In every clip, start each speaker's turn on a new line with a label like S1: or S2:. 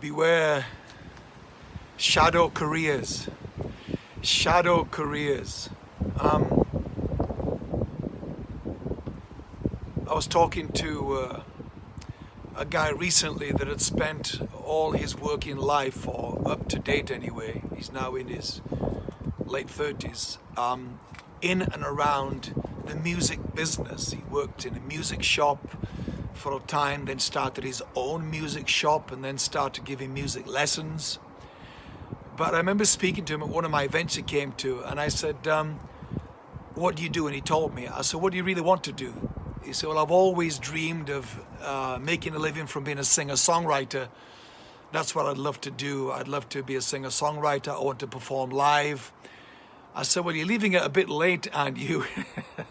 S1: beware. Shadow careers. Shadow careers. Um, I was talking to uh, a guy recently that had spent all his working life or up to date anyway he's now in his late 30s um, in and around the music business. He worked in a music shop for a time, then started his own music shop and then started giving music lessons. But I remember speaking to him at one of my events he came to and I said, um, what do you do? And he told me, I said, what do you really want to do? He said, well, I've always dreamed of uh, making a living from being a singer-songwriter. That's what I'd love to do. I'd love to be a singer-songwriter. I want to perform live. I said, well, you're leaving it a bit late, aren't you?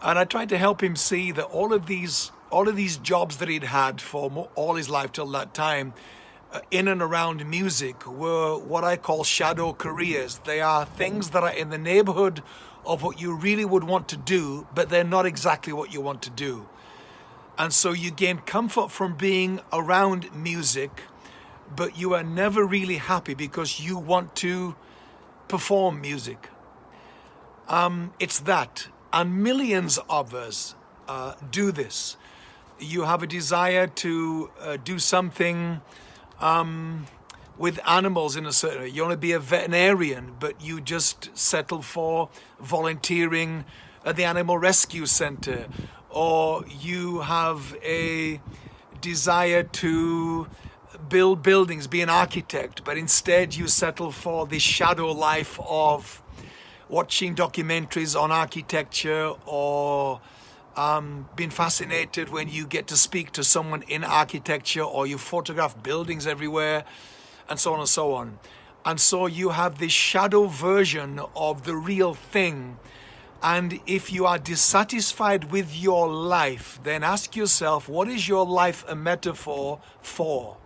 S1: And I tried to help him see that all of these all of these jobs that he'd had for all his life till that time uh, in and around music were what I call shadow careers. They are things that are in the neighborhood of what you really would want to do, but they're not exactly what you want to do. And so you gain comfort from being around music, but you are never really happy because you want to perform music. Um, it's that. And millions of us uh, do this. You have a desire to uh, do something um, with animals in a certain way. You want to be a veterinarian, but you just settle for volunteering at the animal rescue center. Or you have a desire to build buildings, be an architect, but instead you settle for the shadow life of watching documentaries on architecture or um, being fascinated when you get to speak to someone in architecture or you photograph buildings everywhere and so on and so on. And so you have this shadow version of the real thing. And if you are dissatisfied with your life, then ask yourself, what is your life a metaphor for?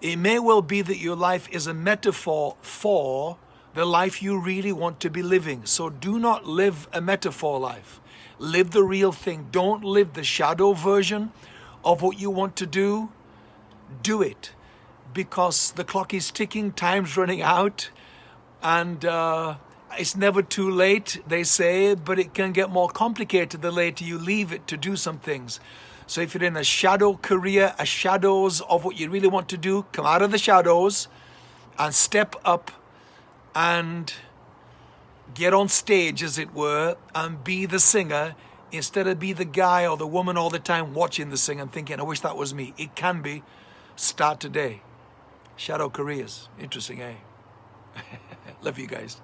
S1: It may well be that your life is a metaphor for the life you really want to be living. So do not live a metaphor life. Live the real thing. Don't live the shadow version of what you want to do. Do it because the clock is ticking, time's running out, and uh, it's never too late, they say, but it can get more complicated the later you leave it to do some things. So if you're in a shadow career, a shadows of what you really want to do, come out of the shadows and step up and get on stage, as it were, and be the singer instead of be the guy or the woman all the time watching the singer and thinking, I wish that was me. It can be. Start today. Shadow careers. Interesting, eh? Love you guys.